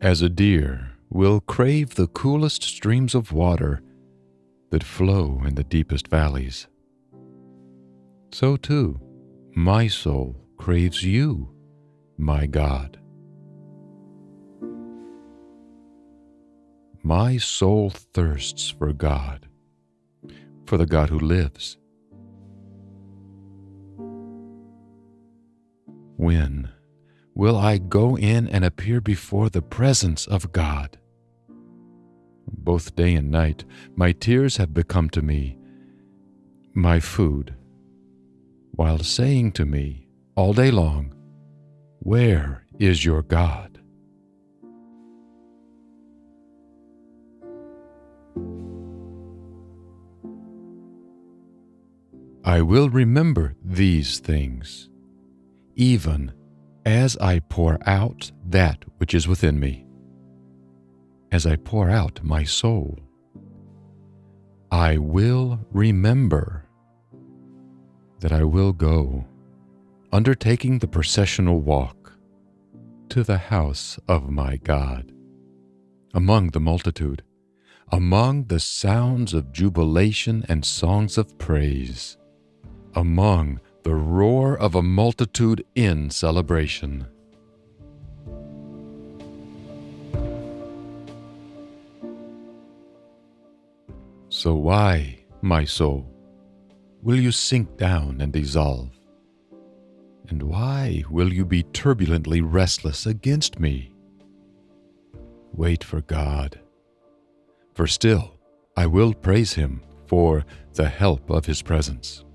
as a deer will crave the coolest streams of water that flow in the deepest valleys, so too my soul craves you, my God. My soul thirsts for God, for the God who lives. When will I go in and appear before the presence of God? Both day and night, my tears have become to me my food, while saying to me all day long, Where is your God? I will remember these things, even as I pour out that which is within me, as I pour out my soul. I will remember that I will go, undertaking the processional walk to the house of my God, among the multitude, among the sounds of jubilation and songs of praise, among the roar of a multitude in celebration. So why, my soul, will you sink down and dissolve? And why will you be turbulently restless against me? Wait for God, for still I will praise Him for the help of His presence.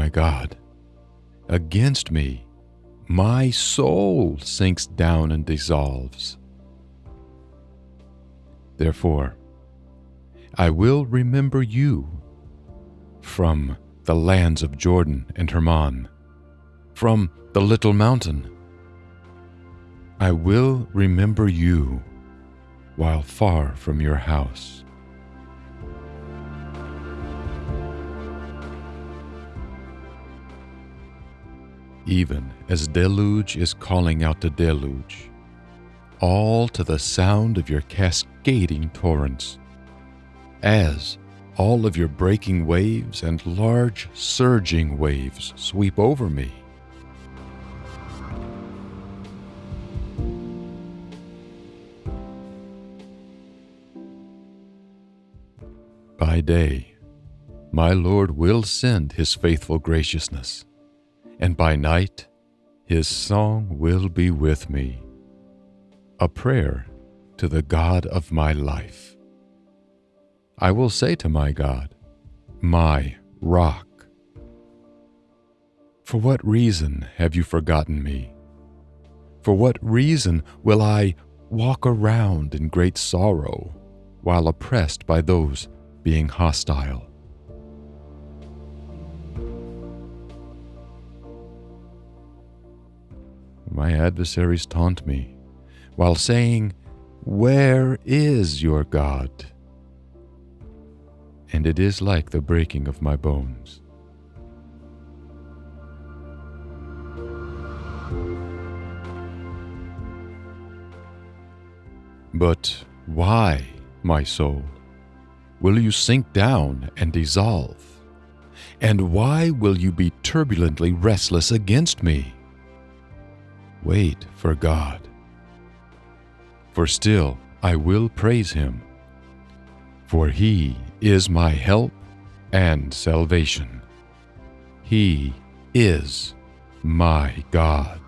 My God, against me, my soul sinks down and dissolves. Therefore, I will remember you from the lands of Jordan and Hermon, from the little mountain. I will remember you while far from your house. Even as deluge is calling out to deluge, all to the sound of your cascading torrents, as all of your breaking waves and large surging waves sweep over me. By day, my Lord will send his faithful graciousness and by night his song will be with me, a prayer to the God of my life. I will say to my God, my rock, For what reason have you forgotten me? For what reason will I walk around in great sorrow while oppressed by those being hostile? My adversaries taunt me, while saying, Where is your God? And it is like the breaking of my bones. But why, my soul, will you sink down and dissolve? And why will you be turbulently restless against me? Wait for God. For still I will praise him, for he is my help and salvation. He is my God.